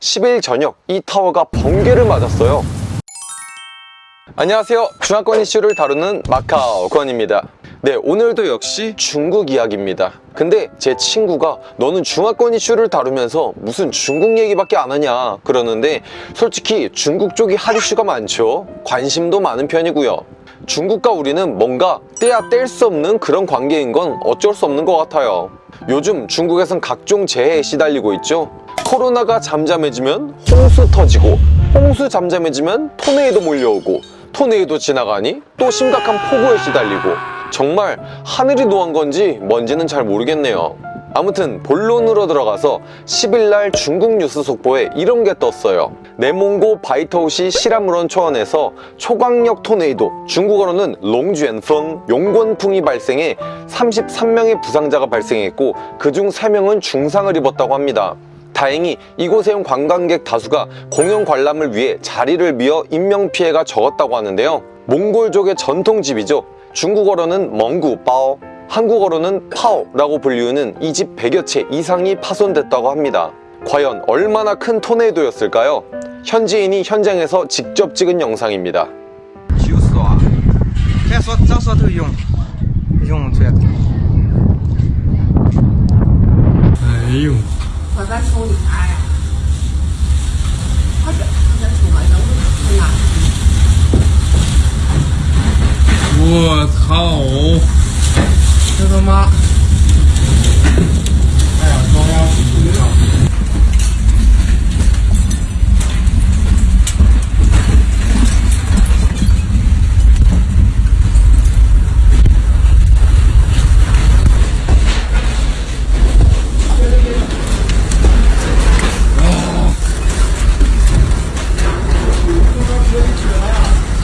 10일 저녁 이 타워가 번개를 맞았어요. 안녕하세요. 중화권 이슈를 다루는 마카오 권입니다. 네 오늘도 역시 중국 이야기입니다. 근데 제 친구가 너는 중화권 이슈를 다루면서 무슨 중국 얘기밖에 안 하냐? 그러는데 솔직히 중국 쪽이 할 이슈가 많죠. 관심도 많은 편이고요. 중국과 우리는 뭔가 떼야 뗄 수 없는 그런 관계인 건 어쩔 수 없는 것 같아요. 요즘 중국에선 각종 재해에 시달리고 있죠 코로나가 잠잠해지면 홍수 터지고 홍수 잠잠해지면 토네이도 몰려오고 토네이도 지나가니 또 심각한 폭우에 시달리고. 정말 하늘이 노한 건지 뭔지는 잘 모르겠네요. 아무튼 본론으로 들어가서 10일날 중국 뉴스 속보에 이런 게 떴어요. 내몽고 바오터우시 시라무론 초원에서 초강력 토네이도 중국어로는 龙卷风 용권풍이 발생해 33명의 부상자가 발생했고 그중 3명은 중상을 입었다고 합니다 다행히 이곳에 온 관광객 다수가 공연 관람을 위해 자리를 비어 인명피해가 적었다고 하는데요. 몽골족의 전통집이죠. 중국어로는 멍구바오 한국어로는 파오라고 불리우는 이 집 100여 채 이상이 파손됐다고 합니다. 과연 얼마나 큰 토네이도였을까요? 현지인이 현장에서 직접 찍은 영상입니다 我在梳理它呀。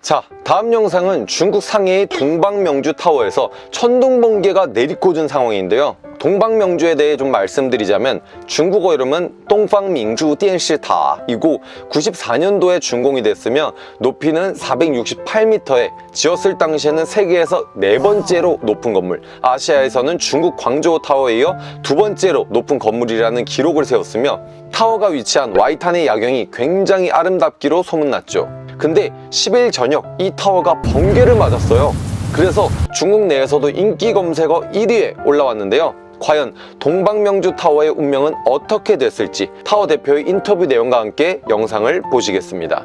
자 다음 영상은 중국 상해의 동방명주 타워에서 천둥번개가 내리꽂은 상황인데요. 동방명주에 대해 좀 말씀드리자면 중국어 이름은 동방민주 띠엔시다이고 94년도에 준공이 됐으며 높이는 468m에 지었을 당시에는 세계에서 네 번째로 높은 건물 아시아에서는 중국 광저우 타워에 이어 두 번째로 높은 건물이라는 기록을 세웠으며 타워가 위치한 와이탄의 야경이 굉장히 아름답기로 소문났죠. 근데 10일 전 저녁 이 타워가 번개를 맞았어요. 그래서 중국 내에서도 인기 검색어 1위에 올라왔는데요. 과연 동방명주 타워의 운명은 어떻게 됐을지 타워 대표의 인터뷰 내용과 함께 영상을 보시겠습니다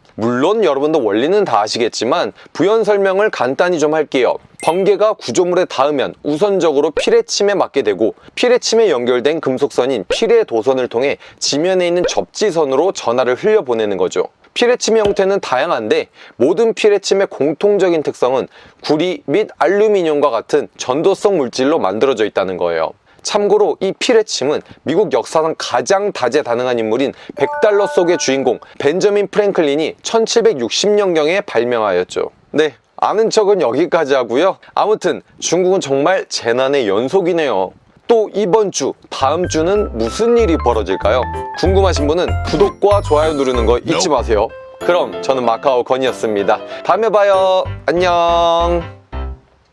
물론 여러분도 원리는 다 아시겠지만 부연 설명을 간단히 좀 할게요. 번개가 구조물에 닿으면 우선적으로 피레침에 맞게 되고 피레침에 연결된 금속선인 피레 도선을 통해 지면에 있는 접지선으로 전하를 흘려보내는 거죠. 피레침의 형태는 다양한데 모든 피레침의 공통적인 특성은 구리 및 알루미늄과 같은 전도성 물질로 만들어져 있다는 거예요 참고로 이 피레침은 미국 역사상 가장 다재다능한 인물인 100달러 속의 주인공 벤저민 프랭클린이 1760년경에 발명하였죠 네 아는 척은 여기까지 하고요 아무튼 중국은 정말 재난의 연속이네요 또 이번 주, 다음 주는 무슨 일이 벌어질까요? 궁금하신 분은 구독과 좋아요 누르는 거 잊지 마세요. 그럼 저는 마카오 건이었습니다. 다음에 봐요. 안녕.